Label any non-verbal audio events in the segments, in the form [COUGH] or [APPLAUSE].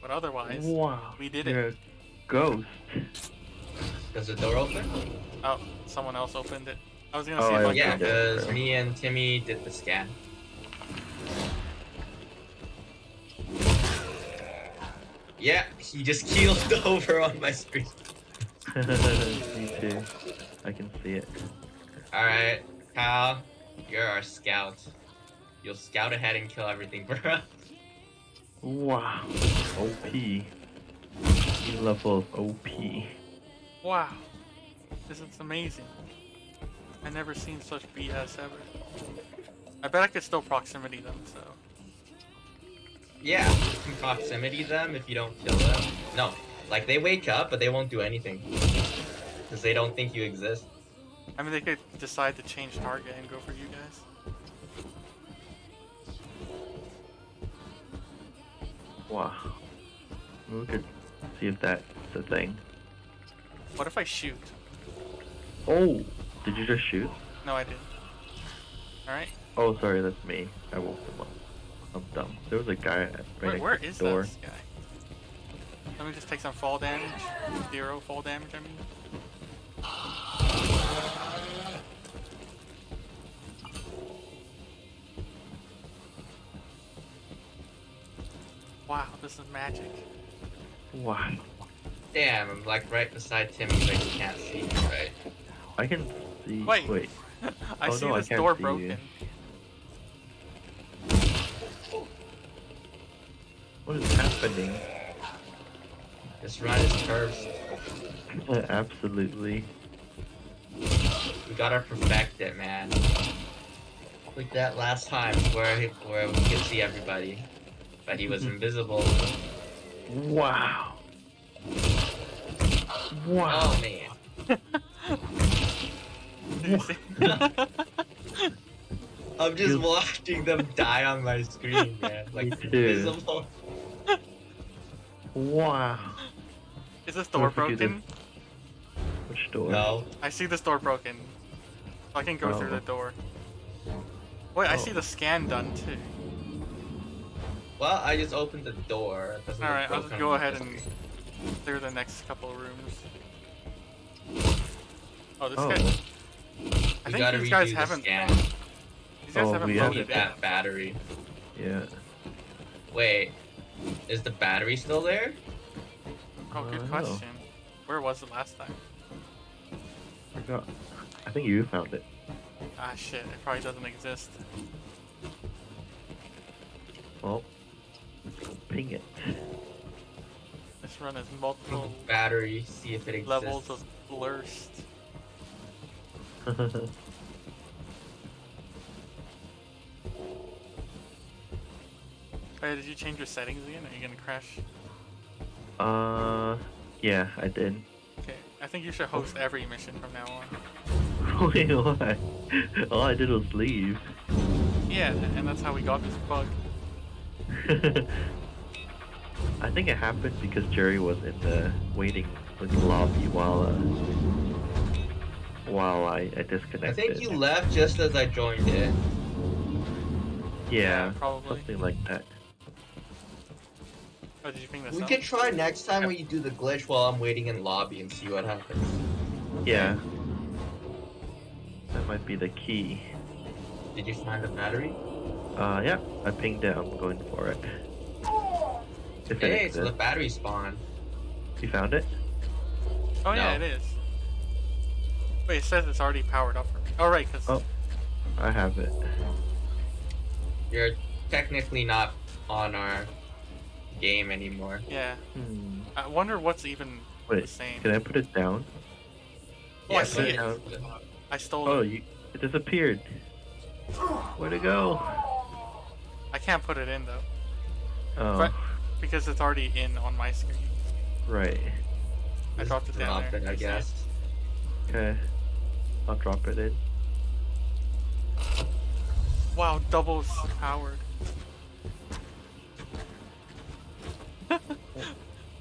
But otherwise, Wow. we did You're it. a ghost. Does the door open? Oh, someone else opened it. I was gonna Oh, see if I I Yeah, could. because me and Timmy did the scan. Yeah, he just keeled [LAUGHS] over on my screen. [LAUGHS] Me too. I can see it. Alright, Kyle, you're our scout. You'll scout ahead and kill everything [LAUGHS] for us. Wow. OP. New level of OP. Wow, this is amazing. I never seen such BS ever. I bet I could still proximity them. So Yeah, you can proximity them if you don't kill them. No, like they wake up, but they won't do anything. Because they don't think you exist. I mean, they could decide to change target and go for you guys. Wow. We could see if that's a thing. What if I shoot? Oh! Did you just shoot? No, I didn't. All right. Oh, sorry, that's me. I woke them up. I'm dumb. There was a guy at right Where, next where is door. this guy? Let me just take some fall damage. Zero fall damage, I mean. This is magic. Wow. Damn, I'm like right beside Timmy, but he can't see me, right? I can see. Wait. Wait. [LAUGHS] I Oh, see no, I this can't door see broken. you. What is happening? This run is cursed. [LAUGHS] Absolutely. We gotta perfect it, man. Like that last time where where we could see everybody, but he was [LAUGHS] invisible. Wow. Wow. Oh man. Did you see? I'm just You- watching them die on my screen, man. [LAUGHS] Like Me invisible. Wow. is this door What if we do broken? Which door? No. I see this door broken. I can go through Oh. the door. Wait, I see Oh. the scan done too. Well, I just opened the door. It doesn't look Alright, I'll just go ahead and screen. clear the next couple of rooms. Oh, this Oh. guy. I think these guys haven't. scan. These guys Oh, haven't we We have loaded need it. that battery. Yeah. Wait, is the battery still there? Oh, good Uh, no. question. Where was it last time? Forgot. I think you found it. Ah, shit. It probably doesn't exist. Well, let's go ping it. This run is multiple Battery, see if it exists. levels of blurst. [LAUGHS] Hey, did you change your settings again? Are you gonna crash? uh, yeah, I did. Okay, I think you should host every mission from now on. [LAUGHS] Wait, why? All I did was leave. Yeah, and that's how we got this bug. [LAUGHS] I think it happened because Jerry was in the waiting in the lobby while uh, while I, I disconnected. I think you left just as I joined it. Yeah, probably. something like that. Oh, did you ping this We up? could try next time when you do the glitch while I'm waiting in lobby and see what happens. Yeah, that might be the key. Did you find the battery? Uh, yeah, I pinged it. I'm going for it. If it Hey, so the battery spawn. You found it? Oh yeah, it is. Wait, it says it's already powered up for me. Oh right, because Oh. I have it. You're technically not on our game anymore. yeah. Hmm. I wonder what's even the Wait, same. can I put it down? Oh, I Yeah, see it. it's- I stole Oh, it. you, it disappeared. Where'd it go? I can't put it in though Oh, But- because it's already in on my screen. right. I Just dropped it down drop there. it, I You it? guess. Okay. I'll drop it in. Wow, doubles powered. [LAUGHS]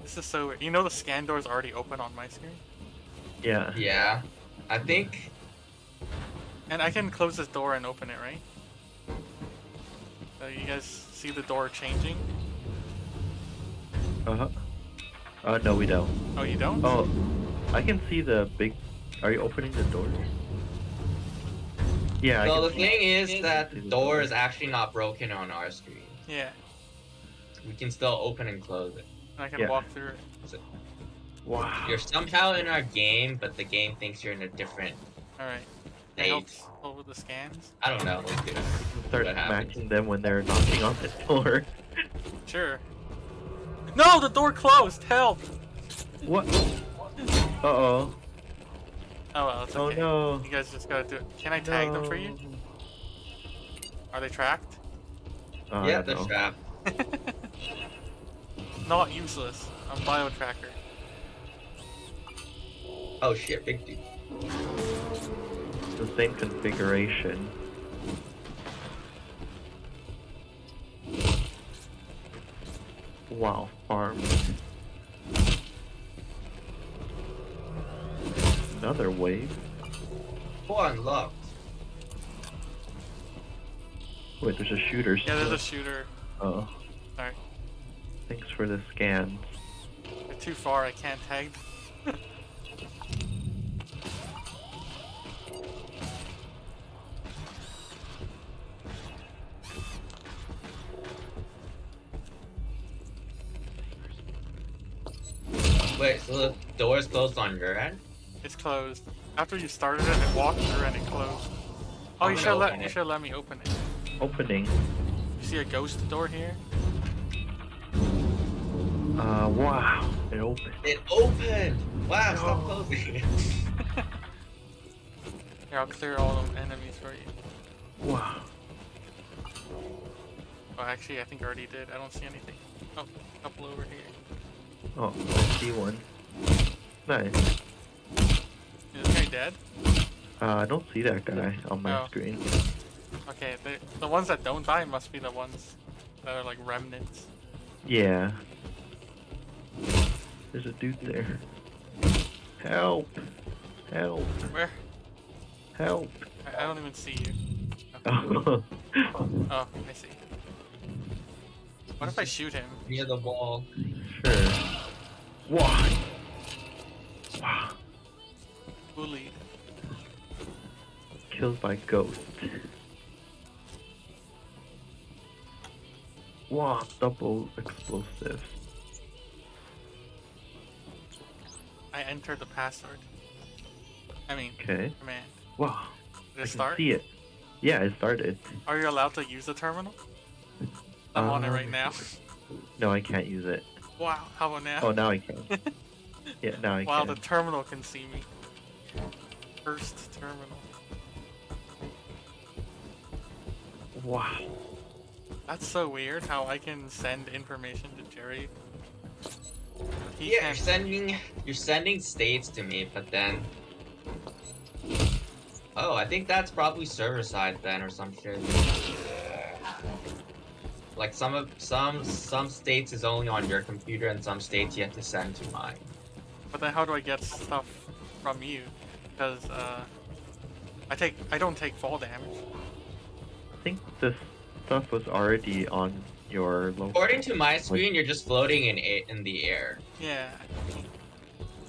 this is so weird. You know the scan door is already open on my screen? Yeah. Yeah. I think And I can close this door and open it, right? So you guys see the door changing? Uh huh. Uh, no, we don't. Oh, you don't? Oh, I can see the big. Are you opening the door? Yeah. I So can the see- thing is that the the door is actually not broken on our screen. Yeah. We can still open and close it. And I can Yeah. walk through it. Wow. You're somehow in our game, but the game thinks you're in a different Alright. It stage. helps over the scans. I don't know. Let's do it. Start what smacking them when they're knocking on the door. Sure. No, the door closed. Help. What? Uh oh. Oh well, it's Oh no. You guys just gotta do it. Can I tag them for you? Are they tracked? Uh, yeah, don't the know. trap. Not useless. I'm bio tracker. Oh shit, big dude. It's the same configuration. Wow, farm. Another wave. Oh, Four unlocked. Wait, there's a shooter. Yeah, there's a shooter. Oh, Sorry. thanks for the scan. They're too far. I can't tag. Wait, so the door's closed on your end? It's closed. After you started it, I walked through and it closed. Oh, I'm you should let open you it. should let me open it. Opening. You see a ghost door here? Uh, wow. It opened. It opened! Wow, stop No. closing. [LAUGHS] Here, I'll clear all the enemies for you. Wow. Oh, actually, I think I already did. I don't see anything. Oh, a couple over here. Oh, I see one. Nice. Is this guy dead? Uh, I don't see that guy on my Oh. screen. Okay, the the ones that don't die must be the ones that are like remnants. Yeah. There's a dude there. Help! Help! Where? Help! I, I don't even see you. Oh, [LAUGHS] Oh, I see. What if I shoot him? Near the wall. sure. Wow. Wow. Bullied. Killed by ghost. Wow, double explosive. I entered the password. I mean, Okay. command. Wow. Did it start? see it. Yeah, it started. Are you allowed to use the terminal? I'm on it right Um, now. No, I can't use it. Wow, how about now? Oh, now I can. [LAUGHS] Yeah, now I wow, can. the terminal can see me. First terminal. Wow. That's so weird how I can send information to Jerry. He Yeah, you're sending you're sending states to me, but then Oh, I think that's probably server side then or some shit. Like some of some some states is only on your computer and some states you have to send to mine. But then how do I get stuff from you? Because uh, I take I don't take fall damage. I think this stuff was already on your local. According to my screen, you're just floating in a- in the air. Yeah.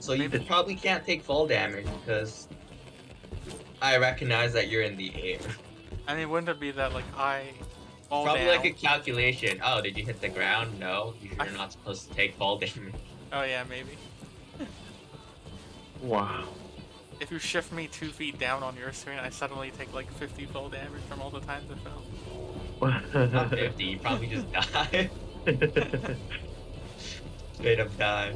So you Maybe- probably can't take fall damage because I recognize that you're in the air. I mean, wouldn't it be that like I fall Probably down? like a calculation. Oh, did you hit the ground? No, you're I- not supposed to take fall [LAUGHS] damage. Oh yeah, maybe. [LAUGHS] Wow. If you shift me two feet down on your screen, I suddenly take like 50 fall damage from all the times I fell. [LAUGHS] Not 50, you probably just die. Straight up die.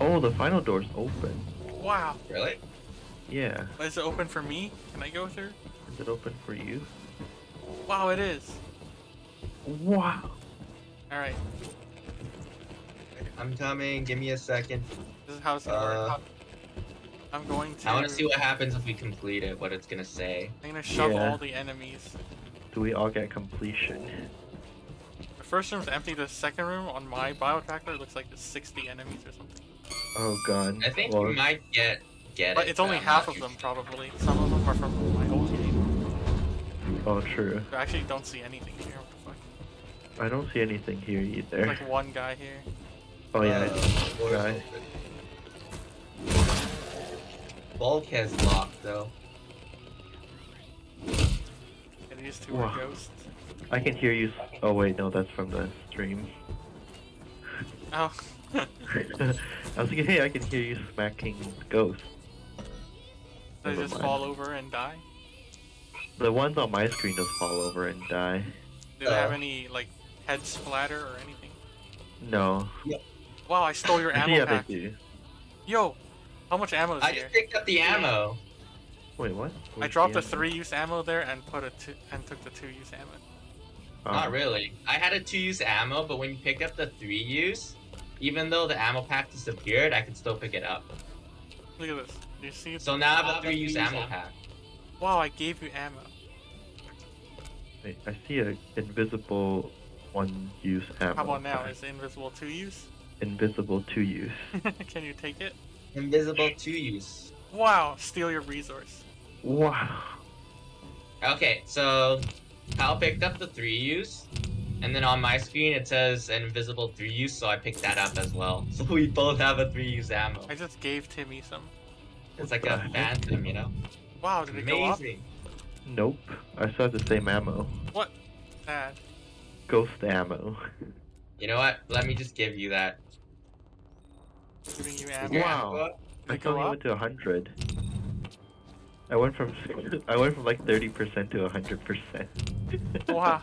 oh, the final door's open. Wow. Really? Yeah. Is it open for me? Can I go through? Is it open for you? Wow, it is. Wow. All right. I'm coming. Give me a second. This is how it's gonna Uh, work. I'm going to. I want to see what happens if we complete it. What it's gonna say. I'm gonna shove Yeah. all the enemies. Do we all get completion? The first room's empty. The second room on my bio tracker looks like there's 60 enemies or something. Oh god. I think well, we might get get But it. it's only I'm half of them probably. Some of them are from my old game. Oh, true. I actually don't see anything here. What the fuck? I don't see anything here There's either. like one guy here. Oh yeah, Uh, it's door's guy. open. Bulkhead's locked though. And these two Wow. are ghosts. I can hear you. s- Oh wait, no, that's from the stream. Oh. [LAUGHS] I was like, hey, I can hear you smacking ghosts. They Never just mind. fall over and die. The ones on my screen just fall over and die. Do they have Uh. any like head splatter or anything? No. Wow, I stole your [LAUGHS] ammo yeah, pack. they do. Yo, how much ammo is I here? just picked up the ammo. Wait, what? I dropped the the three-use ammo there and put a two and took the two-use ammo. ammo? Not Oh. really. I had a two use ammo, but when you pick up the three use, even though the ammo pack disappeared, I could still pick it up. Look at this. You see? So now I have a three use ammo pack. Wow, I gave you ammo. Wait, I see a invisible one-use ammo. How about now? pack. Is it invisible two-use? invisible two-use? [LAUGHS] Can you take it? Invisible two use. Wow, steal your resource. Wow. Okay, so Kyle picked up the three use, and then on my screen it says an invisible three use, so I picked that up as well. [LAUGHS] So we both have a three use ammo. I just gave Timmy some. It's like a the heck? phantom, you know? Wow, did it go up? Amazing. Nope. I still have the same ammo. What? Sad. Ghost ammo. You know what? Let me just give you that. Giving you ammo. Wow. ammo? Did I it go only up? went to hundred. I went from [LAUGHS] I went from like thirty percent to hundred percent. [LAUGHS] Wow.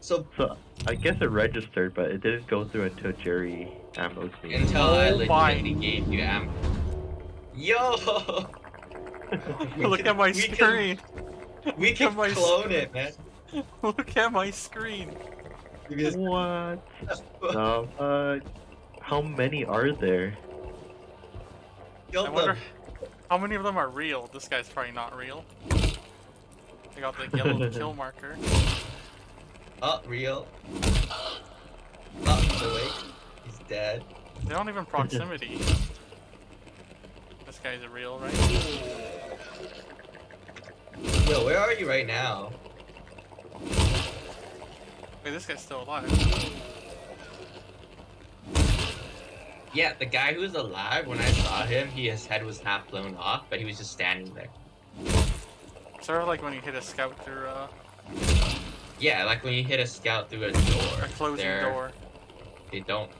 So So I guess it registered, but it didn't go through until Jerry ammoed me. until I Oh legitimately gave you ammo. Yo! [LAUGHS] Look can- at my we can- screen. We can At my clone it, man. [LAUGHS] Look at my screen. What? [LAUGHS] No, uh, how many are there? Kill I wonder them. how many of them are real. This guy's probably not real. I got the yellow kill marker. Oh, real. Oh, he's awake. He's dead. They don't even proximity. This guy's a real, right? Yo, where are you right now? Wait, this guy's still alive. Yeah, the guy who was alive, when I saw him, he, his head was half blown off, but he was just standing there. Sort of like when you hit a scout through uh, Yeah, like when you hit a scout through a door. a closing door. They don't.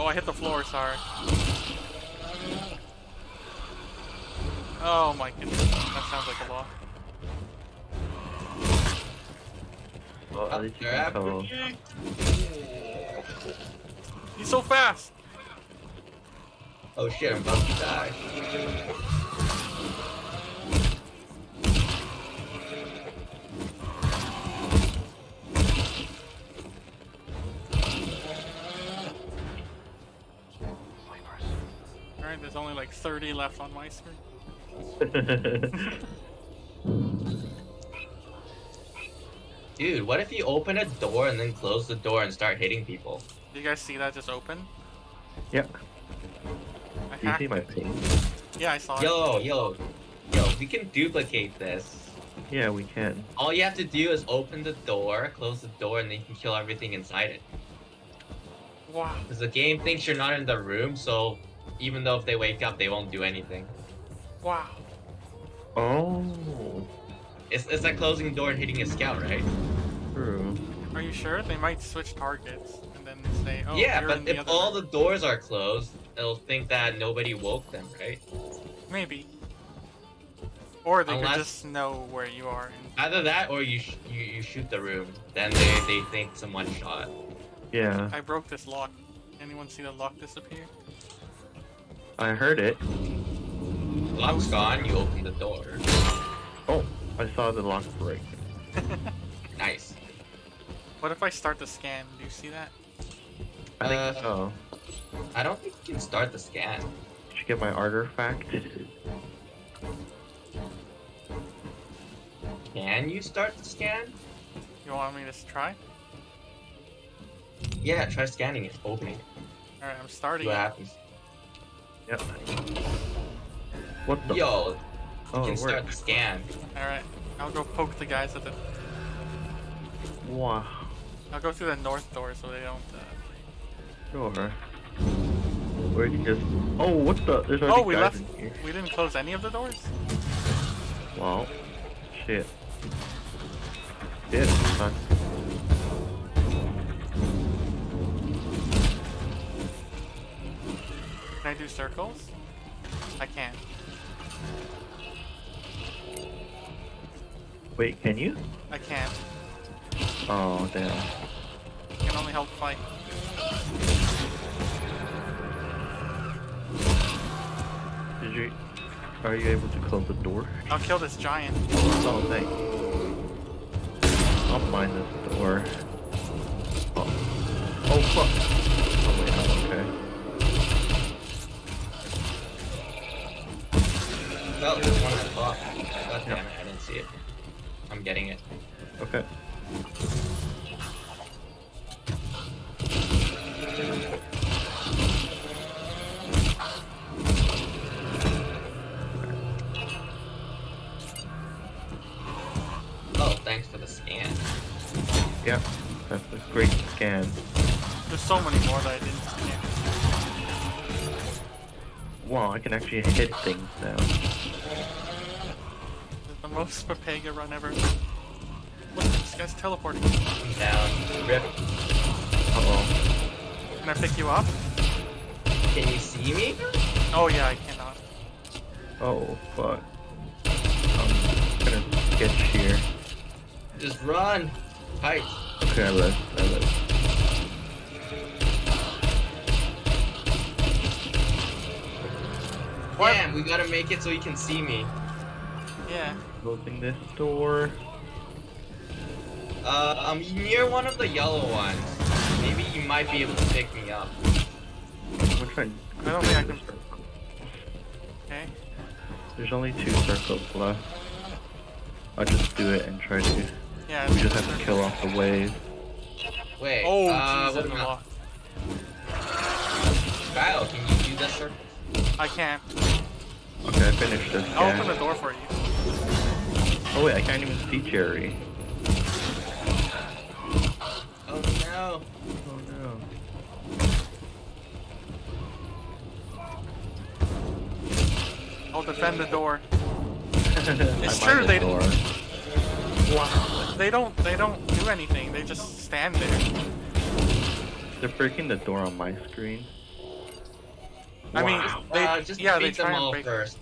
Oh, I hit the floor, sorry. Oh my goodness, that sounds like a lot. Well, at least you they're can after tell. me. He's so fast! Oh shit, I'm about to die. Alright, there's only like 30 left on my screen. [LAUGHS] Dude, what if you open a door and then close the door and start hitting people? Did you guys see that just open? yep. I Do you see my it. ping? Yeah, I saw it. Yo, yo, yo, we can duplicate this. Yeah, we can. All you have to do is open the door, close the door, and then you can kill everything inside it. Wow. Because the game thinks you're not in the room, so even though if they wake up, they won't do anything. Wow. Oh, It's, it's like closing the door and hitting a scout, right? true. Are you sure? They might switch targets and then say, oh, yeah, you're but in the if other all room. the doors are closed, it'll think that nobody woke them, right? Maybe. Or they Unless- could just know where you are. And... Either that or you sh- you, you shoot the room. Then they, they think someone shot. Yeah, I broke this lock. Anyone see the lock disappear? I heard it. Lock's gone, you open the door. Oh, I saw the lock break. [LAUGHS] Nice. what if I start the scan? Do you see that? I think Uh, so. I don't think you can start the scan. Did you get my artifact? Can you start the scan? You want me to try? Yeah, try scanning it. Opening it. Alright, I'm See starting. what happens. Yep. What the? Yo, you oh, can start worked. the scan. Alright. I'll go poke the guys at the. Wow. I'll go through the north door so they don't. Uh... Sure. Or you can just. Oh, what the? There's already Oh, we guys left. in here. We didn't close any of the doors. Wow. Shit. Shit, Can I do circles? I can't. Wait, can you? I can't. Oh, damn. I can only help fight. Did you? Are you able to close the door? I'll kill this giant. Oh, thanks. I'll find this door. Oh, oh fuck. Oh wait, I'm okay. Oh, there's one I bought. God Yeah. damn it, I didn't see it. I'm getting it. Okay. Oh, thanks for the scan. Yeah, that's a great scan. There's so many more that I didn't Wow, I can actually hit things now. This the most Papega run ever. Look, this guy's teleporting. Down. Rip. Uh oh. Can I pick you up? Can you see me? Oh yeah, I cannot. Oh fuck. I'm gonna sketch here. Just run. Tight. Okay, I live. I live. What? Damn, we gotta make it so he can see me. Yeah. Closing this door. Uh, I'm near one of the yellow ones. Maybe you might be able to pick me up. I'm gonna try and I don't think I can- Okay. There's only two circles left. I'll just do it and try to. Yeah. We just have to kill off the wave. Wait. Oh, uh, jeez, what that's a lot. Kyle? Can you do this circle? I can't. Okay, I finished this I'll open the door for you. Oh wait, I can't even see Jerry. Oh no. Oh no. I'll defend the door. [LAUGHS] it's true, they- Door. Wow. They don't. They don't do anything. They just stand there. They're breaking the door on my screen. I mean, they uh, just yeah, they defeat them try and break. first.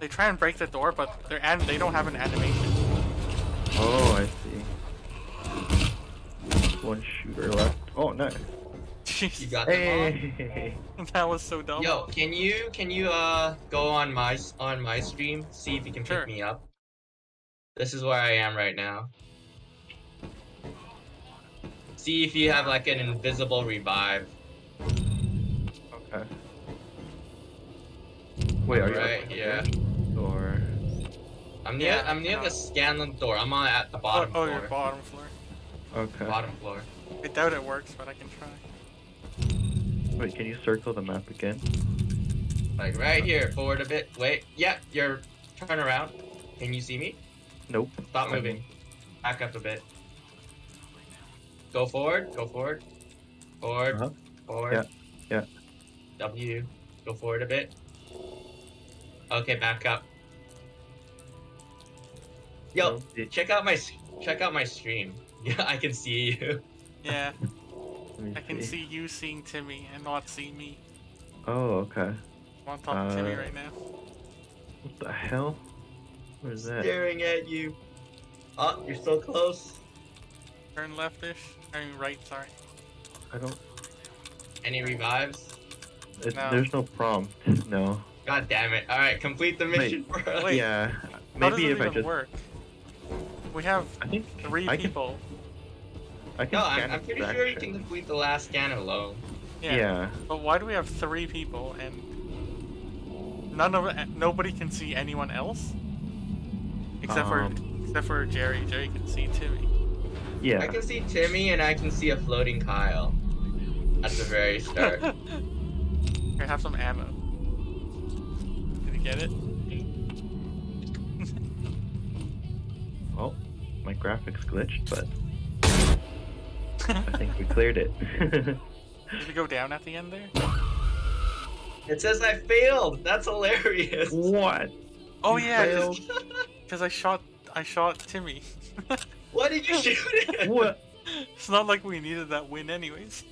They try and break the door, but they're and they don't have an animation. Oh, I see. One shooter left. Oh, nice. You got them Hey. [LAUGHS] that was so dumb. Yo, can you can you uh go on my on my stream see if you can Sure. pick me up? This is where I am right now. See if you have like an invisible revive. Wait, are you Right, up yeah. Or I'm near Yeah, I'm near no. the Scanlan door. I'm on at the Oh, bottom oh, floor. your bottom floor. okay. Bottom floor. I doubt it works, but I can try. Wait, can you circle the map again? Like right here, forward a bit. Wait, yeah, you're turn around. Can you see me? Nope. Stop moving. Back up a bit. Go forward. Go forward. Forward. Uh-huh. Forward. Yeah, yeah. W. Go forward a bit. Okay, back up. Yo, No, check out my check out my stream. [LAUGHS] Yeah, I can see you. Yeah, [LAUGHS] I can see you seeing Timmy and not seeing me. Oh, okay. I'm on top of Timmy Uh, right now. What the hell? Where's that? Staring at you. Oh, you're so close. Turn leftish. I mean right. Sorry. I don't. Any revives? It, No. There's no prompt. No. God damn it! All right, complete the mission for us. Wait. Yeah. How does Maybe it if I even just. work? We have I think three I can- people. I can no, I'm, I'm pretty sure you can complete the last scan alone. Yeah. Yeah. But why do we have three people and none of nobody can see anyone else? Except for Um. except for Jerry. Jerry can see Timmy. Yeah. I can see Timmy and I can see a floating Kyle at the very start. [LAUGHS] Here, have some ammo. Did you get it? [LAUGHS] Oh, my graphics glitched, but I think we [LAUGHS] cleared it. Did it go down at the end there? It says I failed. That's hilarious. what? Oh You yeah, because [LAUGHS] I shot I shot Timmy. What did you shoot it? What? it's not like we needed that win anyways.